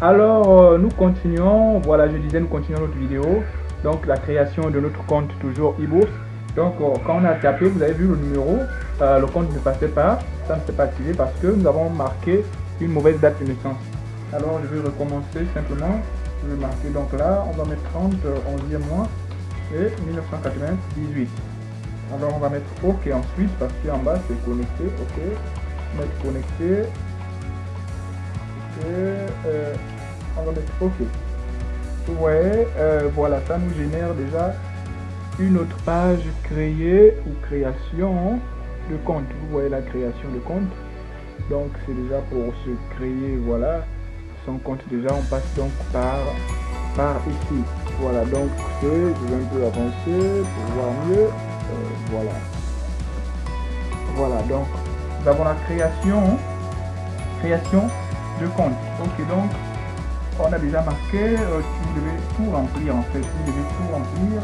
Alors, euh, nous continuons. Voilà, je disais, nous continuons notre vidéo. Donc, la création de notre compte, toujours e-bourse. Donc, euh, quand on a tapé, vous avez vu le numéro, euh, le compte ne passait pas. Ça ne s'est pas activé parce que nous avons marqué une mauvaise date de naissance. Alors, je vais recommencer simplement. Je vais marquer donc là, on va mettre 30, 11e mois et 1998. Alors, on va mettre OK ensuite parce qu'en bas, c'est connecté. OK. Mettre connecté. On va mettre OK. Ouais, euh, voilà, ça nous génère déjà une autre page créée ou création de compte. Vous voyez la création de compte. Donc c'est déjà pour se créer, voilà, son compte déjà. On passe donc par, par ici. Voilà, donc je vais un peu avancer pour voir mieux. Euh, voilà. Voilà, donc nous avons la création, création de compte. Ok, donc on a déjà marqué, euh, tu devais tout remplir en fait, tu devais tout remplir.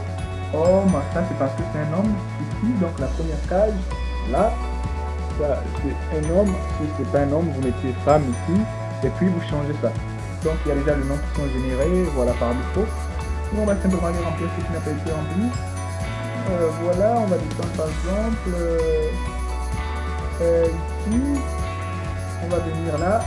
Homme, ça c'est parce que c'est un homme ici, donc la première case, là, ça c'est un homme, si c'est pas un homme, vous mettez femme ici, et puis vous changez ça. Donc il y a déjà les noms qui sont générés, voilà par défaut. On va simplement aller remplir ce qui n'a pas été rempli. Euh, voilà, on va descendre par exemple euh, ici, on va venir là,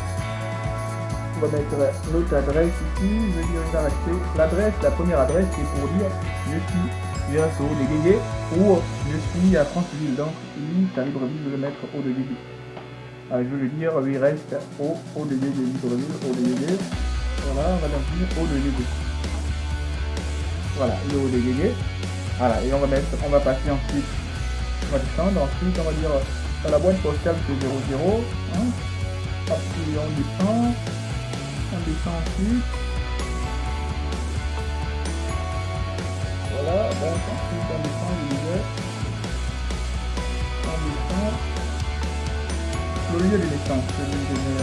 on va mettre notre adresse ici, je vais dire rester l'adresse, la première adresse c'est pour dire je suis de Guégué ou je suis à Franceville, donc lui, à Libreville, je vais le mettre au de Guégué. Ah, je veux dire, il reste au, au de Libreville, Guégué. Voilà, on va donc dire Guégué. Voilà, le Guégué. Voilà, et on va mettre, on va passer ensuite, on va descendre, ensuite on va dire dans la boîte postale c'est 00, hein, puis on descend, descend ensuite. Voilà. Le lieu de naissance, je vais donner.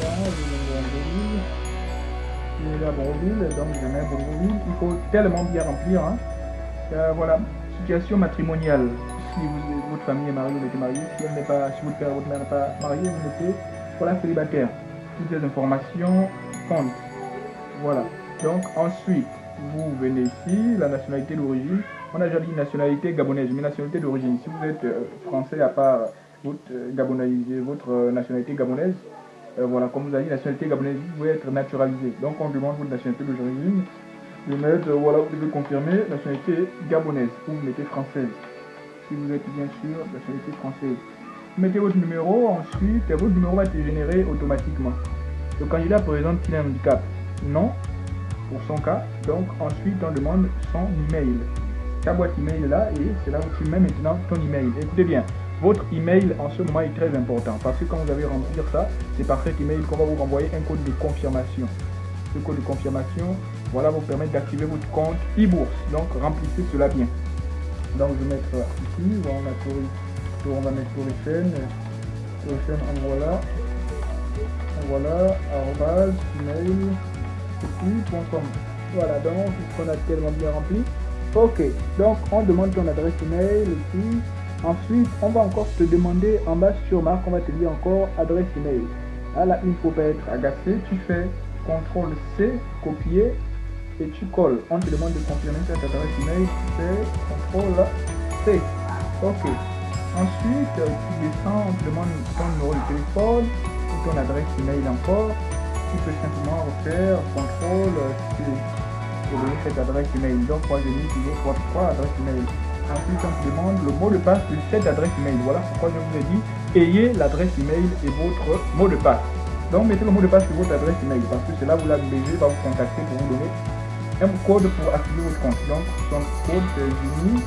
Voilà, donner donc. Il faut tellement bien remplir. Hein. Euh, voilà, situation matrimoniale. Si vous, votre famille est mariée, vous êtes marié. Si, elle pas, si votre père votre mère n'est pas marié, vous mettez voilà célibataire toutes les informations comptent. Voilà. Donc ensuite, vous venez ici, la nationalité d'origine. On a déjà dit nationalité gabonaise, mais nationalité d'origine. Si vous êtes euh, français à part votre, euh, votre euh, nationalité gabonaise, voilà, comme vous avez dit, nationalité gabonaise, vous pouvez être naturalisé. Donc on demande votre nationalité d'origine. Vous mettez, voilà, vous devez confirmer nationalité gabonaise ou vous mettez française. Si vous êtes bien sûr nationalité française mettez votre numéro, ensuite votre numéro va être généré automatiquement. Le candidat présente qu'il a un handicap Non, pour son cas. Donc ensuite on demande son email. Ta boîte email là et c'est là où tu mets maintenant ton email. Écoutez bien, votre email en ce moment est très important parce que quand vous allez remplir ça, c'est par cet email qu'on va vous renvoyer un code de confirmation. Ce code de confirmation, voilà, vous permettre d'activer votre compte e-bourse. Donc remplissez cela bien. Donc je vais mettre ici, on a on va mettre. Les chaînes, en voilà. Voilà, arrobase, mail, com. Voilà, donc qu'on a tellement bien rempli. Ok, donc on demande ton adresse email ici. Ensuite, on va encore te demander en bas sur marque, on va te dire encore adresse email. Ah là, il ne faut pas être agacé. Tu fais CTRL C, copier et tu colles. On te demande de confirmer cette adresse email. Tu fais CTRL C. Ok. Ensuite, tu descends, demande ton numéro de téléphone ou ton adresse email encore. Tu peux simplement refaire contrôle pour donner cette adresse email. Donc, moi, j'ai mis toujours 3, adresses email. Ensuite, on te demande le mot de passe de cette adresse email. Voilà pourquoi je vous ai dit, ayez l'adresse email et votre mot de passe. Donc, mettez le mot de passe sur votre adresse email parce que c'est là où la BG va vous contacter pour vous donner un code pour activer votre compte. Donc, son code, c'est Juni,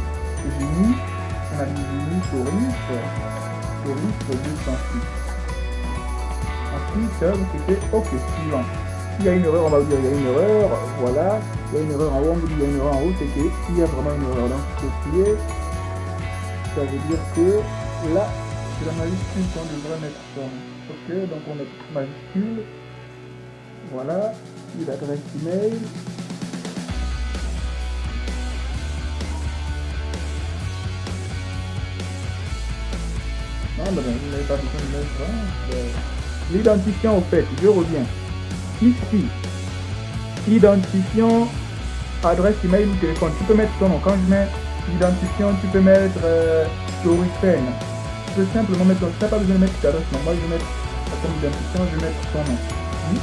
Juni on a mis Touriste, Touriste 206. Ensuite, vous mettez OK, suivant. S'il y a une erreur, on va vous dire il y a une erreur, voilà. Il y a une erreur en haut, on vous dit il y a une erreur en haut, c'est qu'il y a vraiment une erreur. Donc, copier, ça veut dire que là, c'est la majuscule qu'on devrait mettre. Ok, donc on met majuscule. Voilà, l'adresse email. L'identifiant, au fait, je reviens. ici, identifiant adresse email ou téléphone. Tu peux mettre ton nom. Quand je mets identifiant, tu peux mettre euh, Tu peux simplement mettre ton nom. Tu n'as pas besoin de mettre ta adresse. Non, moi je vais mettre comme identifiant, je vais mettre ton nom. Hmm?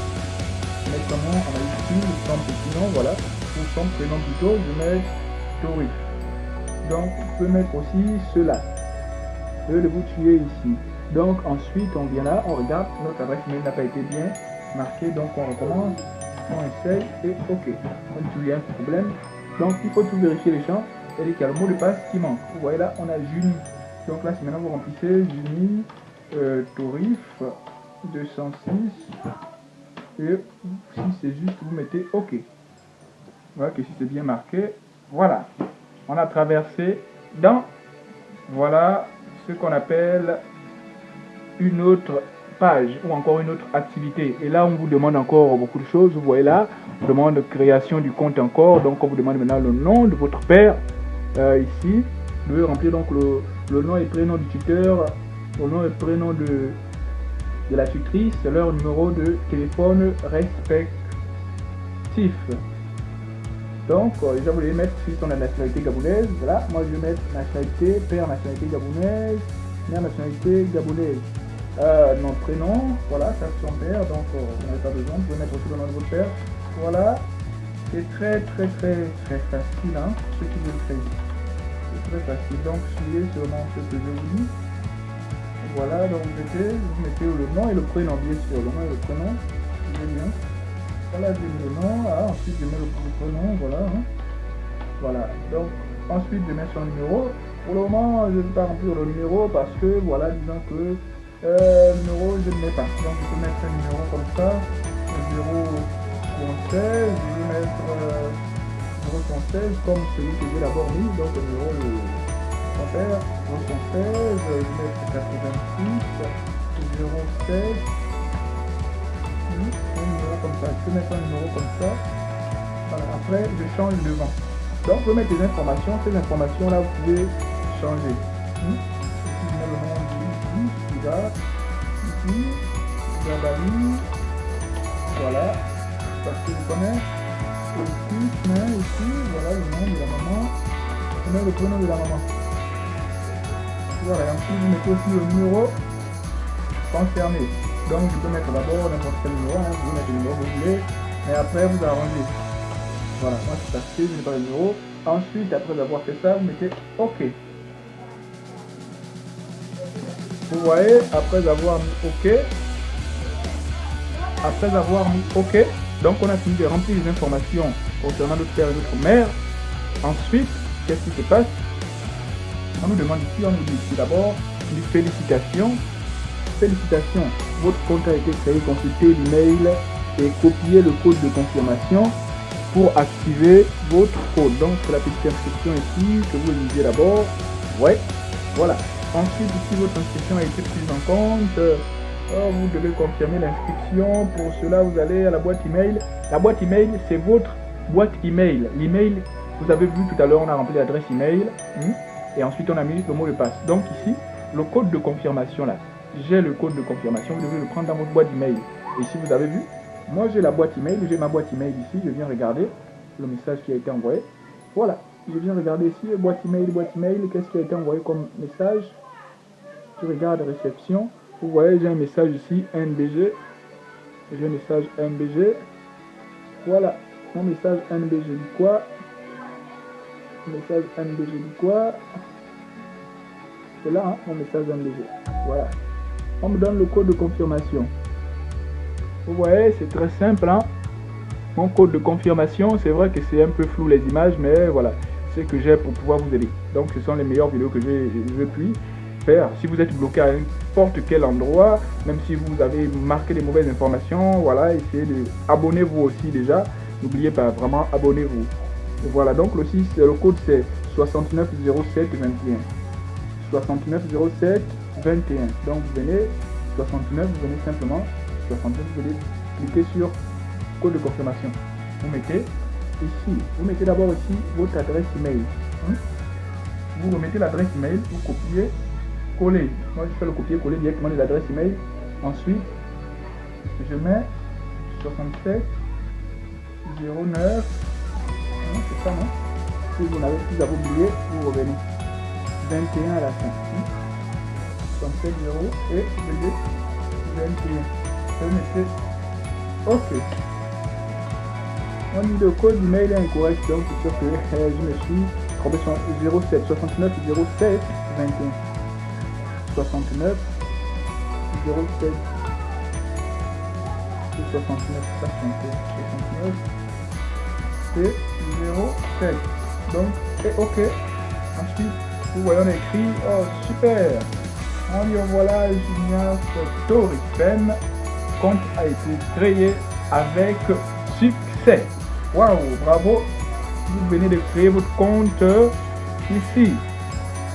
Je vais mettre ton nom, ici, son nom, voilà. Ou son prénom plutôt, je vais mettre Torif. Donc, tu peux mettre aussi cela. Le vous tuer ici. Donc, ensuite, on vient là, on regarde, notre adresse mail n'a pas été bien marquée, donc on recommence, on essaye et OK. On dit y un problème. Donc, il faut tout vérifier les champs et qu'il y a le mot de passe qui manque. Vous voyez là, on a Juni. Donc là, si maintenant vous remplissez Juni, euh, Torif 206 et si c'est juste, vous mettez OK. Voilà que si c'est bien marqué, voilà on a traversé dans, voilà, ce qu'on appelle une autre page ou encore une autre activité. Et là, on vous demande encore beaucoup de choses. Vous voyez là, on demande création du compte encore. Donc, on vous demande maintenant le nom de votre père. Euh, ici, vous devez remplir donc le, nom et prénom du tuteur, le nom et prénom de, de la tutrice, leur numéro de téléphone respectif. Donc, euh, déjà, vous voulez mettre si on a nationalité gabonaise. Voilà, moi je vais mettre nationalité, père nationalité gabonaise, mère nationalité gabonaise. Euh, nom, prénom, voilà, ça c'est son père, donc euh, vous n'avez pas besoin. Vous pouvez mettre aussi le nom de votre père. Voilà, c'est très très très très facile, hein, ce qui veulent créer. C'est très facile. Donc, suivez seulement ce que je vous dis. Voilà, donc vous mettez, vous mettez le nom et le prénom, bien sûr, le nom et le prénom. Bien. Voilà, le nom. Ah, ensuite, je mets le prénom. Voilà. Hein. Voilà. Donc, ensuite, je mets son numéro. Pour le moment, je ne vais pas remplir le numéro parce que, voilà, disons que euh, le numéro, je ne mets pas. Donc, je peux mettre un numéro comme ça. 016. Je vais mettre euh, 016 comme celui que j'ai d'abord mis. Donc, le numéro mon père. 016. Je vais mettre 86. 016 un numéro comme ça. Je peux mettre un numéro comme ça. Voilà. Après, je change devant. Donc, vous mettre des informations. Ces informations-là, vous pouvez changer. Ici, je mets le nom ici, qui va. Ici. Voilà. Parce que je connais. Ici, je ici, voilà le nom de la maman. Je mets le prénom de la maman. Voilà, et ensuite vous mettez aussi le numéro concerné. Donc je peux mettre d'abord n'importe quel numéro, hein, vous mettez le numéro que vous voulez, mais après vous arrangez. Voilà, moi c'est passé, je n'ai pas le numéro. Ensuite, après avoir fait ça, vous mettez OK. Vous voyez, après avoir mis OK, après avoir mis OK, donc on a fini de remplir les informations concernant notre père et notre mère. Ensuite, qu'est-ce qui se passe? On nous demande ici, on nous dit ici d'abord, une félicitation Félicitations, votre compte a été créé. Consultez l'email et copiez le code de confirmation pour activer votre code. Donc, la petite inscription ici que vous lisez d'abord. Ouais, voilà. Ensuite, ici, votre inscription a été prise en compte. Oh, vous devez confirmer l'inscription. Pour cela, vous allez à la boîte email. La boîte email, c'est votre boîte email. L'email, vous avez vu tout à l'heure, on a rempli l'adresse email. Hmm, et ensuite, on a mis le mot de passe. Donc, ici, le code de confirmation là, j'ai le code de confirmation, vous devez le prendre dans votre boîte email. Et si vous avez vu, moi j'ai la boîte email, j'ai ma boîte email ici, je viens regarder le message qui a été envoyé. Voilà, je viens regarder ici, boîte email, boîte email, qu'est-ce qui a été envoyé comme message? Je regarde réception, vous voyez j'ai un message ici, NBG, j'ai un message NBG. Voilà, mon message NBG dit quoi? Message NBG dit quoi? C'est là, hein, mon message NBG. Voilà on me donne le code de confirmation. Vous voyez, c'est très simple. Hein. Mon code de confirmation, c'est vrai que c'est un peu flou les images, mais voilà, c'est que j'ai pour pouvoir vous aider. Donc, ce sont les meilleures vidéos que je puis faire. Si vous êtes bloqué à n'importe quel endroit, même si vous avez marqué des mauvaises informations, voilà, essayez de abonnez-vous aussi déjà. N'oubliez pas, vraiment, abonnez-vous. Voilà, donc le, le code c'est 690721. 6907 21. Donc vous venez 69, vous venez simplement 69, vous venez cliquer sur code de confirmation. Vous mettez ici, vous mettez d'abord ici votre adresse email. Hein? Vous remettez l'adresse email, vous copiez, coller. Moi je fais le copier-coller directement de l'adresse email. Ensuite, je mets 67, 09, c'est ça, non? Si vous n'avez plus à vous revenez. 21 à la fin. 67, 0 et 21. Vous mettez OK. On dit le code d'email est incorrect, donc c'est sûr que je me suis trompé sur 07 69 07 21. 69 07 69 69 et 07 donc et ok ensuite vous voyez on écrit oh super on dit voilà Junior Story compte a été créé avec succès waouh bravo vous venez de créer votre compte ici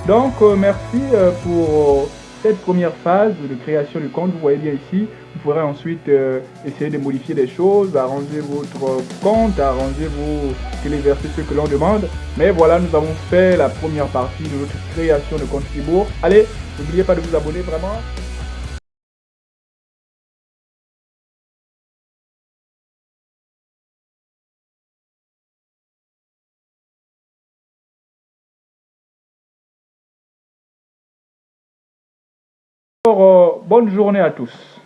donc euh, merci euh, pour cette première phase de création du compte, vous voyez bien ici, vous pourrez ensuite euh, essayer de modifier des choses, arranger votre compte, arranger vos téléverser ce que l'on demande. Mais voilà, nous avons fait la première partie de notre création de compte Fribourg. Allez, n'oubliez pas de vous abonner vraiment. Euh, bonne journée à tous.